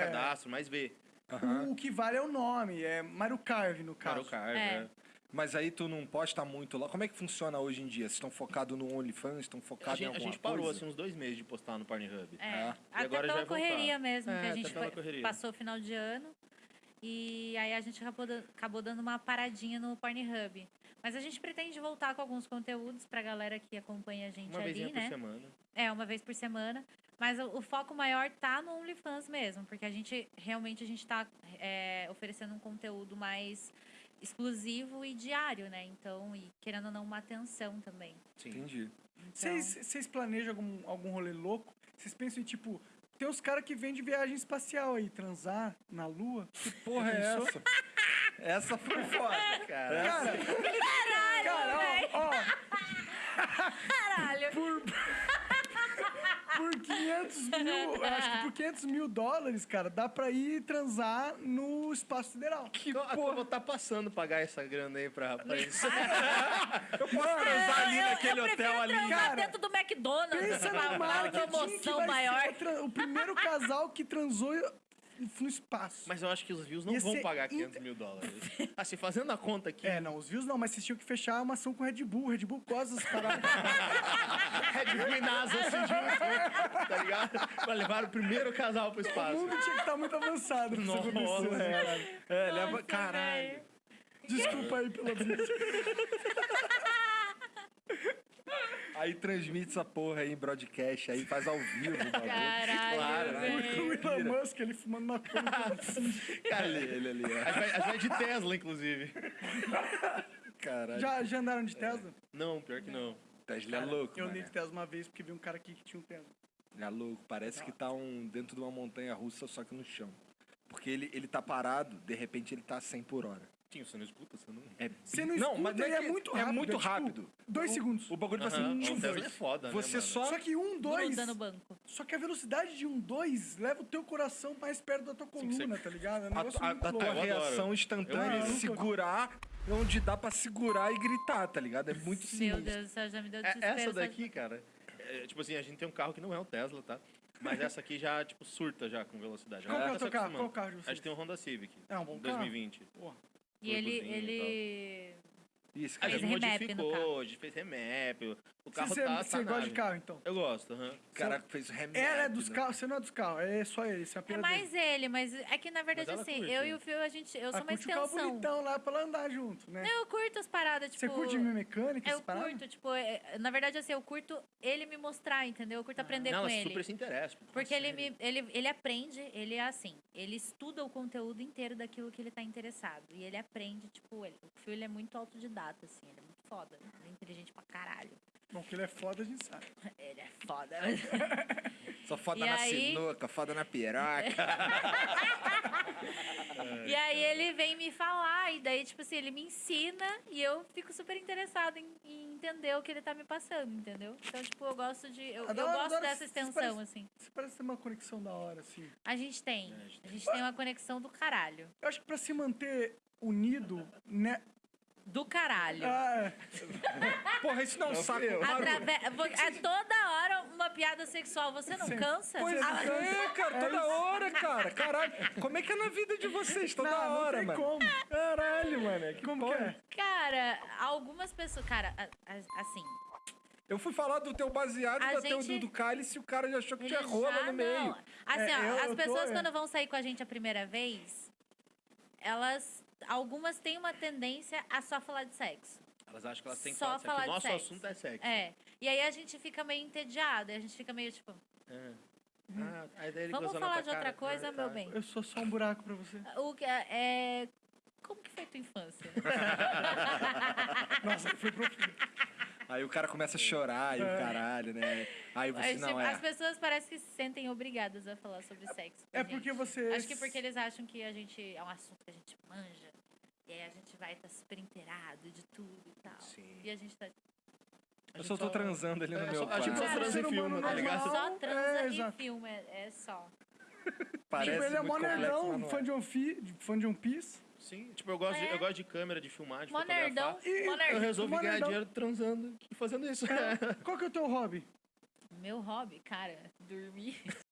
cadastro, mais vê. O que vale é o nome, é Mario Carve, no caso. Mario Kart, É. né? Mas aí tu não posta muito lá. Como é que funciona hoje em dia? Vocês estão focados no OnlyFans? Estão A focados em gente, a alguma gente parou coisa? assim uns dois meses de postar no Pornhub. É, e até agora já pela voltar. correria mesmo, É, que a até gente foi- correria. passou o final de ano. E aí a gente acabou, acabou dando uma paradinha no Pornhub. Mas a gente pretende voltar com alguns conteúdos pra galera que acompanha a gente Uma ali, né? por semana. É, uma vez por semana. Mas o, o foco maior tá no OnlyFans mesmo, porque a gente realmente a gente tá é, oferecendo um conteúdo mais exclusivo e diário, né? Então, e querendo ou não, uma atenção também. Sim. Entendi. Então, Vocês vocês planejam algum, algum rolê louco? Vocês pensam em, tipo, tem uns caras que vêm de viagem espacial aí, transar na lua? Que porra é essa? essa foi foda. Cara, Cara, cara, ó, ó, Caralho! por 500 mil, acho que por 500 mil dólares, cara, dá pra ir transar no espaço sideral. que porra. Eu vou tá passando pagar essa grana aí pra, pra isso. Eu posso transar ali eu, naquele eu hotel ali. transar Cara, dentro do McDonald's. Pensa uma marketing maior. o o primeiro casal que transou no espaço. Mas eu acho que os views não Ia vão pagar inter- 500 mil dólares. Assim, fazendo a conta aqui, É, não, os views não, mas vocês tinham que fechar uma ação com Red Bull. Red Bull gosta das paradas. Red Bull e NASA se juntam, tá ligado? Pra levar o primeiro casal pro o espaço. mundo tinha que estar muito avançado isso Nossa, né, cara? É, leva. Caralho. velho. Desculpa aí pela vida. Aí transmite essa porra aí em broadcast, aí faz ao vivo o bagulho. Caralho, Claro, velho. O Elon Musk, ele fumando maconha. Cara, Ele, ele ali, ó. a gente vai- de Tesla, inclusive. Caralho. Já, já andaram de Tesla? Não, pior que não. Tesla é louco, Eu andei de Tesla uma vez porque vi um cara aqui que tinha um Tesla. É louco. Parece que tá um, dentro de uma montanha russa, só que no chão. Porque ele, ele tá parado, de repente ele tá a 100 por hora. Tinha, você não escuta, você não... É, Você não, não, escuta, mas não ele é, é muito É rápido. muito tipo, rápido. dois segundos. O bagulho vai Aham, assim. o Tesla é dois. foda, Você né, só. Só que um, dois. Gruda no banco. Só que a velocidade de um dois leva o teu coração mais perto da tua coluna, tá ligado? É um A, negócio a- muito a tua reação instantânea é segurar onde dá pra segurar e gritar, tá ligado? É muito Meu sinistro. Deus do céu, já me deu É, desespero. essa daqui, cara, é, tipo assim, a gente tem um carro que não é um Tesla, tá? Mas essa aqui já, tipo, surta já com velocidade. Qual que é o tá teu carro? Qual carro de A vocês? gente tem um Honda Civic. É um bom carro. 2020. E ele, e ele... Isso, cara. Fez gente remap no modificou, carro. a gente fez remap. O carro Você, tá, você tá gosta de carro, então? Eu gosto, aham. O cara fez remake. Ela é dos né? carros, você não é dos carros, é só ele, você é a É pira mais ele, mas é que na verdade assim, curte, eu né? e o Fio, a gente, eu Ah, sou uma curte o carro extensão. bonitão lá pra ela andar junto, né? Eu curto as paradas, tipo... Você curte minha mecânica, Eu curto, tipo, é- na verdade assim, eu curto ele me mostrar, entendeu? Eu curto aprender Não, com ele. super se interessa. pô. Porque ele, me, ele, ele aprende, ele é assim, ele estuda o conteúdo inteiro daquilo que ele tá interessado. E ele aprende, tipo, ele, o Fio ele é muito autodidata, assim, ele é muito foda, ele é inteligente pra caralho. Bom, que ele é foda, a gente sabe. Ele é foda. Só foda E na aí- sinuca, foda na piroca. e aí ele vem me falar, e daí, tipo assim, ele me ensina e eu fico super interessada em, em entender o que ele tá me passando, entendeu? Então, tipo, eu gosto de. Eu, eu Adoro- gosto adoro dessa extensão, parece- assim. Você parece ter uma conexão da hora, assim. A gente tem. É, a gente A gente tem uma conexão do caralho. Eu acho que pra se manter unido, né? Do caralho. Ah, Porra, isso não é um saco. Atrave- É toda hora uma piada sexual. Você não Sim. cansa? Pois Ah, é, cara, toda hora, cara. Caralho, como é que é na vida de vocês toda não, não hora, tem mano? como. Caralho, mano. Que Como porra. que é? Cara, algumas pessoas. Cara, assim. Eu fui falar do teu baseado, A da teu gente- do, do cálice e o cara já achou que tinha rola no meio. não. Assim, É, ó, eu- as eu tô- pessoas é. quando vão sair com a gente a primeira vez, elas. Algumas têm uma tendência a só falar de sexo. Elas acham que elas têm que Só falar de sexo. falar de Nosso sexo. assunto é sexo. É. E aí a gente fica meio entediado, a gente fica meio tipo, É. Ah, daí ele vamos falar de outra cara. coisa, Ah, meu tá. bem. Eu sou só um buraco pra você. O que é. é- Como que foi tua infância? Nossa, foi profundo. Aí o cara começa a chorar e o caralho, né? Aí você, Mas, não, tipo, é. As pessoas parecem que se sentem obrigadas a falar sobre sexo. É porque gente. você. Acho que porque eles acham que a gente é um assunto que a gente manja. E aí a gente vai estar super inteirado de tudo e tal. Sim. E a gente tá. Eu só tô transando ali no É, meu só- a gente quarto. só Cara, transa em filme, tá ligado? só Não, transa é, e exato. filma, é, é só. Parece Tipo, ele é mó nerdão, fã é. de Piece, fã de One Piece. Sim, tipo, eu gosto, de, É. eu gosto de câmera, de filmar, de Mó fotografar. nerdão, E- mó Eu nerd. resolvi Mó ganhar nerdão. dinheiro transando e fazendo isso. Qual que é o teu hobby? Meu hobby, cara, dormir.